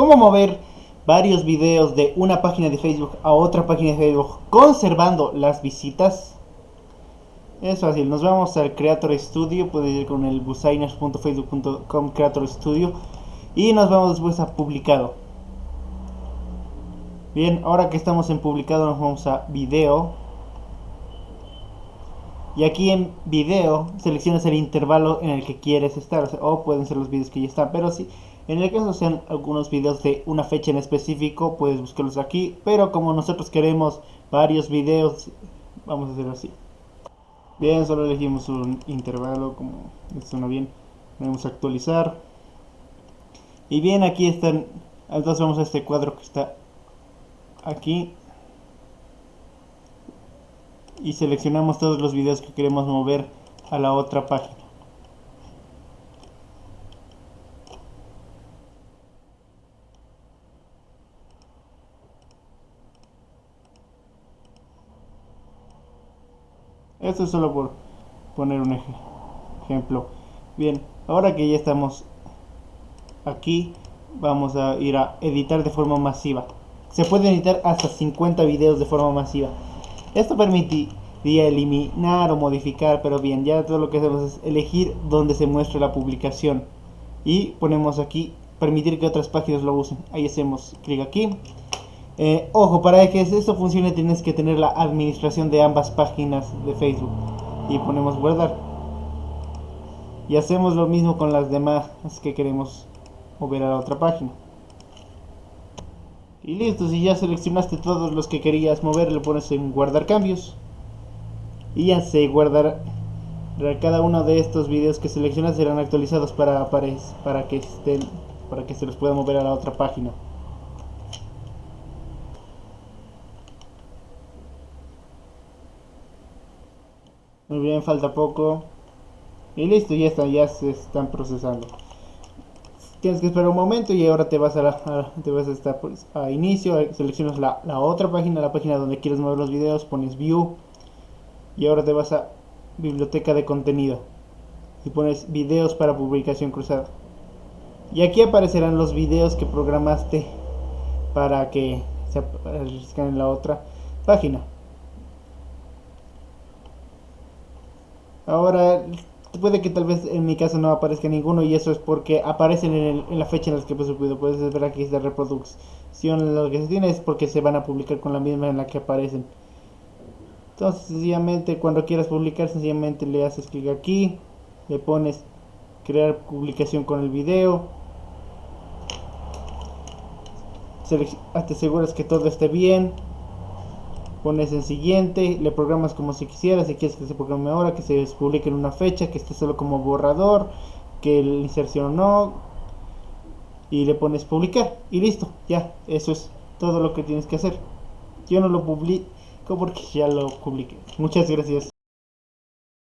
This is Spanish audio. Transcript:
cómo mover varios videos de una página de Facebook a otra página de Facebook conservando las visitas. Es fácil, nos vamos al Creator Studio, puedes ir con el business.facebook.com Creator Studio y nos vamos después a publicado. Bien, ahora que estamos en publicado nos vamos a video. Y aquí en video seleccionas el intervalo en el que quieres estar, o, pueden ser los videos que ya están, pero si en el caso sean algunos videos de una fecha en específico, puedes buscarlos aquí, pero como nosotros queremos varios videos, vamos a hacer así. Bien, solo elegimos un intervalo, como suena bien, vamos a actualizar. Y bien, aquí están, entonces vamos a este cuadro que está aquí y seleccionamos todos los videos que queremos mover a la otra página. Esto es solo por poner un ejemplo. Bien, ahora que ya estamos aquí, vamos a ir a editar de forma masiva. Se puede editar hasta 50 videos de forma masiva. Esto permitiría eliminar o modificar, pero bien, ya todo lo que hacemos es elegir donde se muestra la publicación. Y ponemos aquí, permitir que otras páginas lo usen. Ahí hacemos clic aquí. Eh, ojo, para que esto funcione tienes que tener la administración de ambas páginas de Facebook. Y ponemos guardar. Y hacemos lo mismo con las demás que queremos mover a la otra página. Y listo, si ya seleccionaste todos los que querías mover, le pones en guardar cambios. Y ya se guardará. Cada uno de estos videos que seleccionas serán actualizados para, para, para que estén para que se los pueda mover a la otra página. Muy bien, falta poco. Y listo, ya está, ya se están procesando tienes que esperar un momento y ahora te vas a, la, te vas a, estar, pues, a inicio, seleccionas la, la, otra página, la página donde quieres mover los videos, pones view y ahora te vas a biblioteca de contenido y pones videos para publicación cruzada. Y aquí aparecerán los videos que programaste para que se aparezcan en la otra página. Ahora puede que tal vez en mi caso no aparezca ninguno y eso es porque aparecen en, la fecha en la que fue subido. Puedes ver aquí esta reproducción. Lo que se tiene es porque se van a publicar con la misma en la que aparecen. Entonces, sencillamente, cuando quieras publicar, sencillamente le haces clic aquí, le pones crear publicación con el video. Te aseguras que todo esté bien pones en siguiente, le programas como si quisieras, si quieres que se programe ahora, que se publique en una fecha, que esté solo como borrador, que la inserción no, y le pones publicar, y listo, ya, eso es todo lo que tienes que hacer. Yo no lo publico porque ya lo publiqué. Muchas gracias.